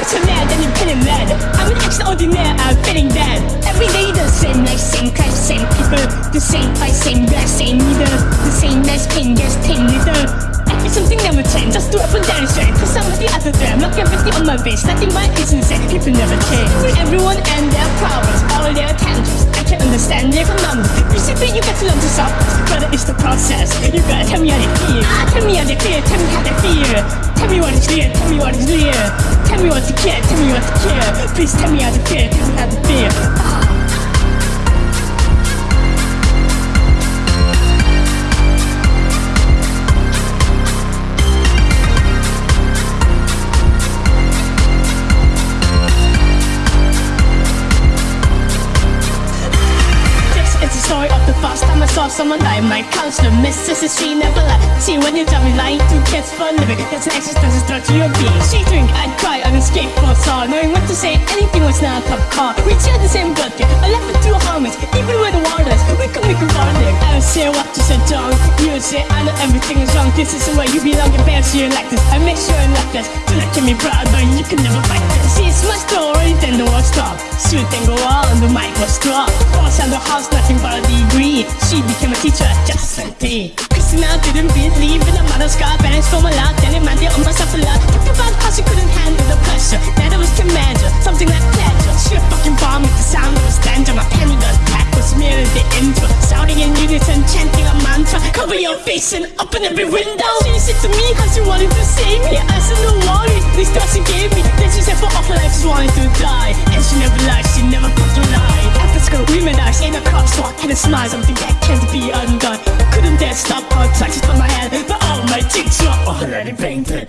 Cause you're mad and you're feeling mad. I'm an extraordinaire, I'm feeling bad. Every day the same life, same kind, same people. The same fight, same bad, same leader. The same nice pain, yes, pain leader. It's something never change, just do up and down straight Cause the other day, I'm not everything on my face Nothing but is insane, people never change. Everyone and their problems, all their tantrums Can understand their numbers Basically you got to learn to solve But it's the process, you gotta tell me how they feel. Ah, Tell me how they feel, tell me how they feel. Tell me what is real, tell me what is real. Tell me what to care, tell me what to care. Please tell me how to feel, tell me how to feel. Ah. Saw someone die My counselor, Mrs. She never lied See when you tell me lying to kids for living That's an existential threat to your being. She drink, I'd cry on a skateboard saw Knowing what to say, anything was not a top car. We share the same blood, I left with two homies Even with the wireless, we could make a bonding I don't say what you said don't. You say I know everything is wrong. This is the way you belong, your parents you like this. I make sure you like this. Do not get me proud, but you can never fight this. See, it's my story, then the war stop Shoot and go on, the mic was dropped Boss the house, nothing but a degree. She became a teacher just 17 Christina didn't believe in the mother's God Parents from a lot, then it meant they owned myself a lot. Talked about how she couldn't handle the pressure. That it was commander, something like pleasure. She a fucking bomb with the sound of a stanza. My penny gun pack was merely the intro. Shouting in unison, chanting a mantra. Cover your face and open every window. She said to me how she wanted to save me. I said no worries, this she gave me. Then she said for all her life she wanted to die. And she never lied, she never fucking lied After school us in a crosswalk And a smile, something that can't be undone Couldn't dare stop her touches on my head But all my cheeks were already painted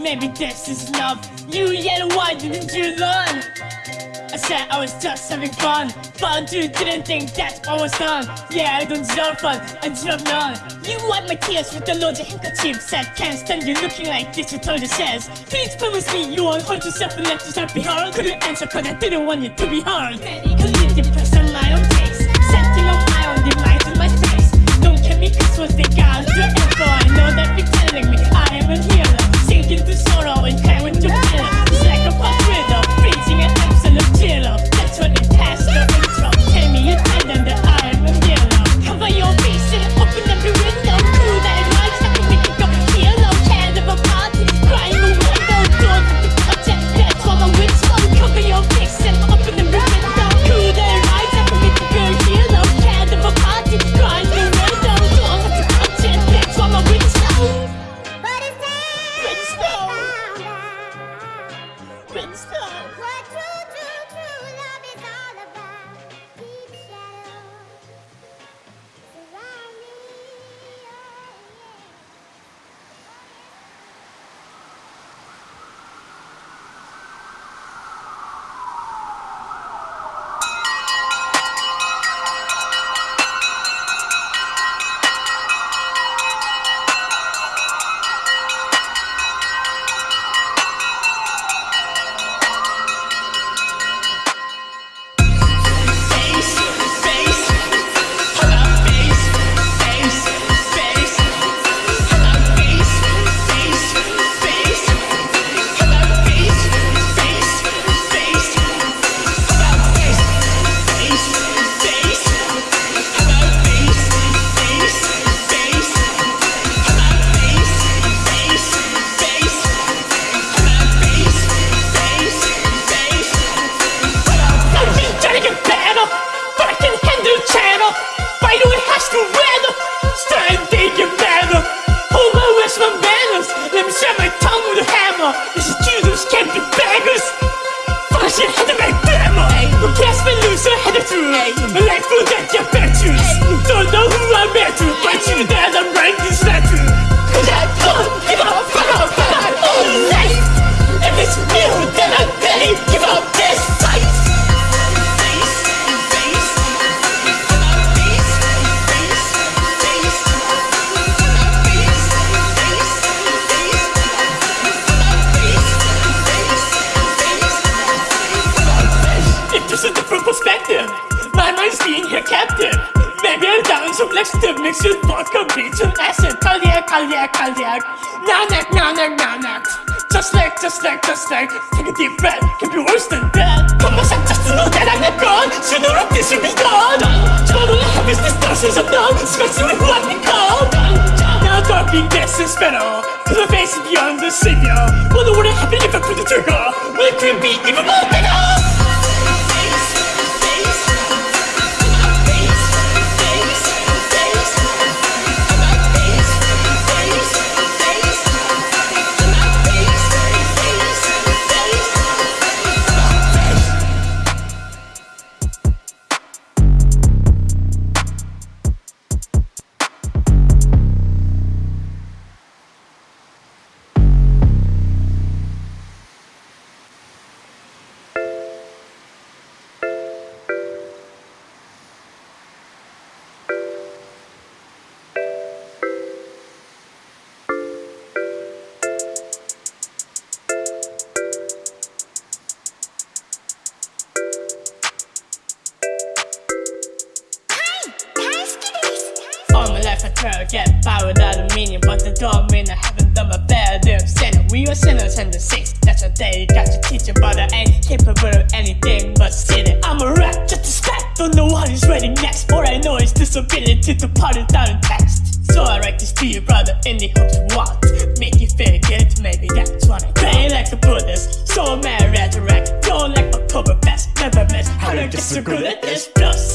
Maybe this is love. You yet why didn't you learn? I said I was just having fun. But you didn't think that I was done. Yeah, I don't deserve fun, I deserve none. You wipe my tears with the loads of handkerchiefs Said can't stand you looking like this, you told your says Please promise me you won't hurt yourself and let yourself be hard Couldn't answer cause I didn't want you to be you depressed like just like Take a deep breath can be worse than that 건강상 자스로 대단했건 수도로 뒤집이건 저는 heavy's distortions of numb Scratching with what we call Now darking this is better To the face beyond the savior Wonder what would happen if I put the trigger Will it could be even more better I to get by without a meaning But that don't mean I haven't done my bad I'm sinner, we are sinners and the saints That's what they got to teach you But I ain't capable of anything but sinning. I'm a rat, just a stat, don't know what is waiting next. All I know is this ability to put it down in text. So I write this to you brother in the hopes of what? Make you feel good, maybe that's what I pray. Like the Buddhist So mad resurrect, don't like Oktoberfest Never miss, how to get so good at this? Process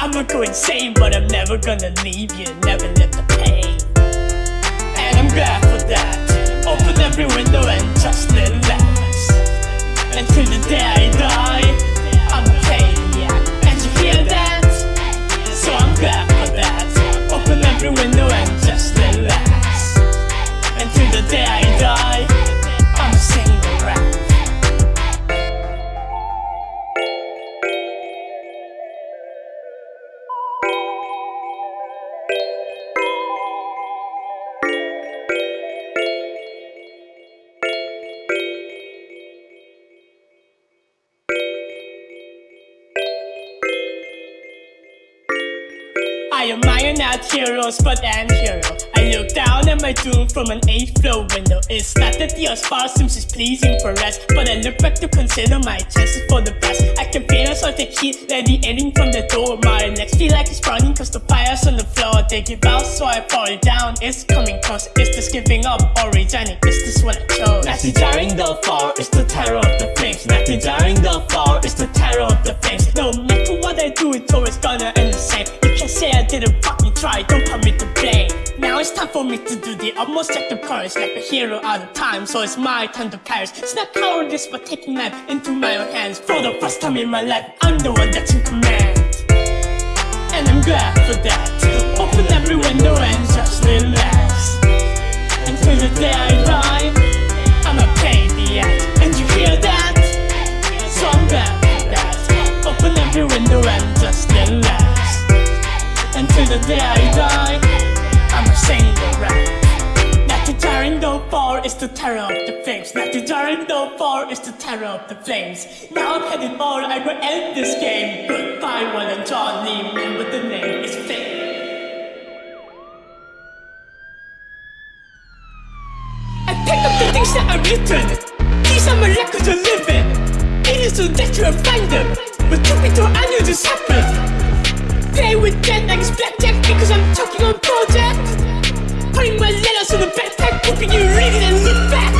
crazy, I'ma go insane But I'm never gonna leave you, never let the pain. And I'm glad for that. Open every window not heroes, my doom from an 8th floor window. It's not that the far seems is pleasing for us, but I look back to consider my chances for the best. I can feel a salty heat ending from the door. My legs feel like it's burning cause the fire's on the floor. They give out, so I fall down. It's coming close. Is this giving up or resigning? Is this what I chose? Not desiring the fall, it's the terror of the flames. Not desiring the fall, it's the terror of the flames. No matter what I do, it's always gonna end the same. You can say I didn't fucking try, don't put me to blame. Now it's time for me to do the utmost act of courage like a hero out of time. So it's my time to perish. It's not cowardice, but taking life into my own hands. For the first time in my life, I'm the one that's in command. And I'm glad for that. Open every window and just relax. Until the day I die, I'm a pain in the ass. And you hear that? So I'm glad for that. Open every window and just relax. Until the day I die, I'm a single rap. The fall is the terror of the flames. Not desiring no fall is the terror of the flames. Now I'm it all, I will end this game. Goodbye, one and Johnny, but the name is fake. I pick up the things that are written. These are my records of living. It is so that you find them. But told, I knew this happened. Play with dead like it's blackjack because I'm talking on project. My letters in a backpack, hoping you read it and look back.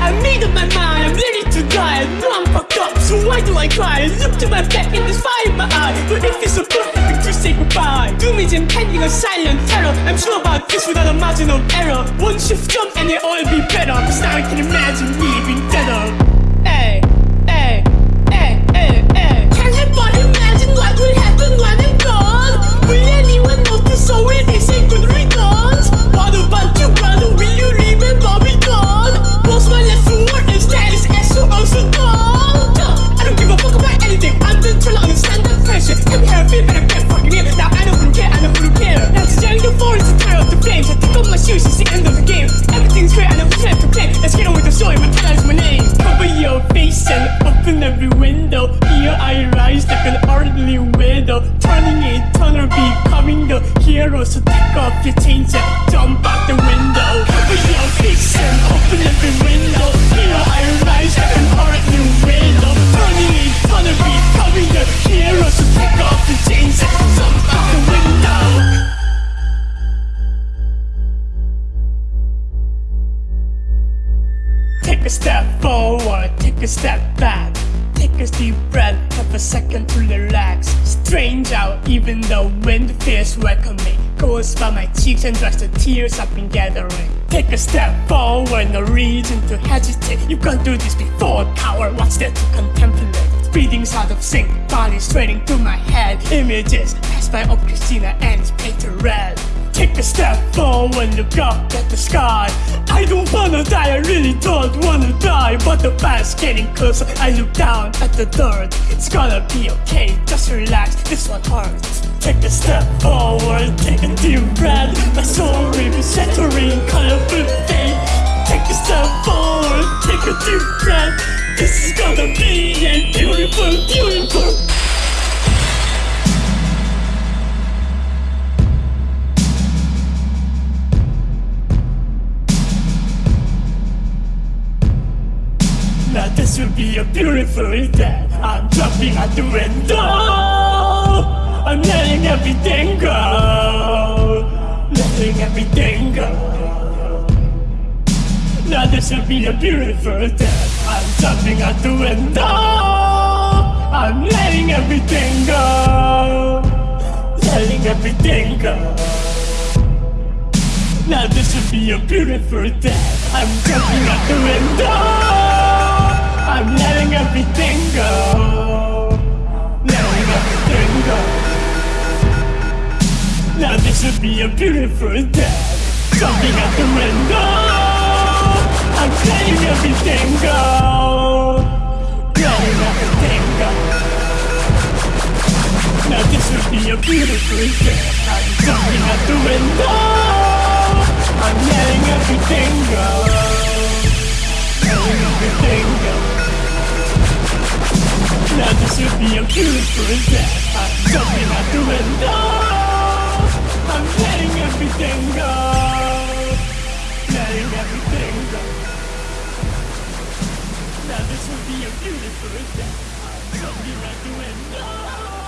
I made up my mind, I'm ready to die. I know I'm fucked up, so why do I cry? I look to my back and there's fire in my eye. But if it's so perfect to say goodbye, doom is impending a silent terror. I'm sure about this without a margin of error. One shift jump and it all be better. Cause now I can imagine me being deader. Goes by my cheeks and dries the tears I've been gathering. Take a step forward, no reason to hesitate. You've gone through this before, coward. What's there to contemplate? Breathing's out of sync, body straining through my head. Images pass by of Christina and it's painted red. Take a step forward, look up at the sky. I don't wanna die, I really don't wanna die. But the fire's getting closer, I look down at the dirt. It's gonna be okay, just relax, this one hurts. Take a step forward, take a deep breath. My soul will be shattering, colorful fate. Take a step forward, take a deep breath. This is gonna be a beautiful, beautiful. Now this will be a beautiful day. I'm jumping out the window. I'm letting everything go. Letting everything go. Now this will be a beautiful day. I'm jumping out the window. I'm letting everything go. Letting everything go. Now this will be a beautiful day. I'm jumping out the window. I'm letting everything go. Letting everything go. Now this will be a beautiful day. Jumping out the window. I'm letting everything go. Letting everything go. Now this will be a beautiful day. I'm jumping out the window. I'm letting everything go. Letting everything go. Now this will be a beautiful day. I'm jumping out the window. This will be a jumping out the window.